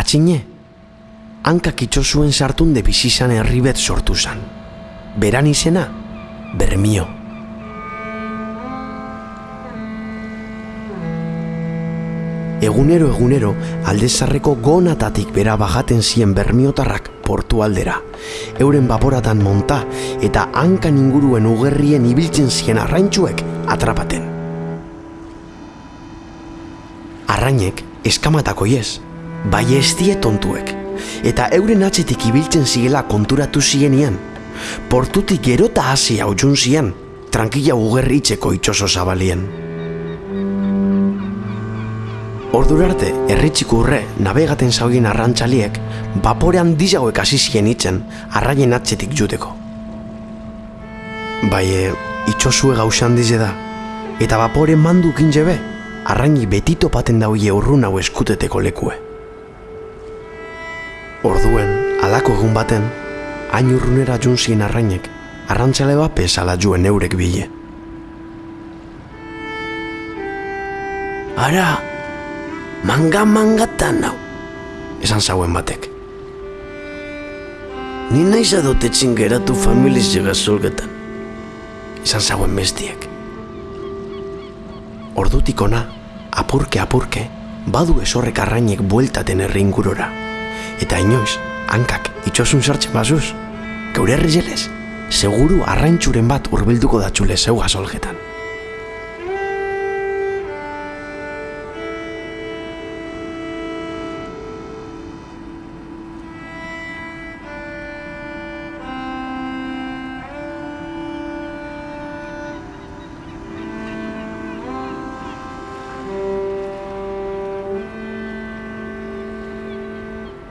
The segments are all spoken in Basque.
Atxine, hankak itxosuen sartun de bizizan herribet sortu zan. Beran izena, Bermio. Egunero egunero aldezarreko gonatatik bera bajaten zien bermiotarrak portu aldera. Euren baporatan monta eta hankan inguruen ugerrien ibiltzen zien arraintxuek atrapaten. Arrainek eskamatako iez, bai ez tontuek, eta euren atzetik ibiltzen ziela konturatu zienian. Portutik gerota hasi hau zien, tranquila ugerritzeko itxoso zabalien. Ordurarte, erritxiko urre, nabegaten zaugin arrantzaliek, baporean dizagoek hasi zien itzen, arraien atzetik juteko. Bai, e, itxosue gausan dize da, eta bapore mandu be, arraini betito paten dauie urrun hau eskuteteko lekue. Orduen, alako egun baten, hain urrunera junzien arrainek, arrantzale bat pesala juen eurek bile. Ara, manga mangatan nau, esan zauen batek. Ni naiz adotetzen geratu familiz jega zolgetan, esan zauen bestiek. Ordutik ona, apurke apurke, badu esorrek arrainek bueltaten herri ingurora. Eta inoiz, hankak itxosun sartzen bazuz, geure herri seguru arraintxuren bat hurbilduko datxule zeu gazolgetan.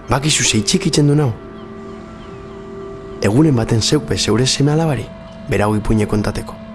Bakizu zeitzik itzen du nau. Egunen baten zeukpe zeure seme alabari, berau ipuine kontateko.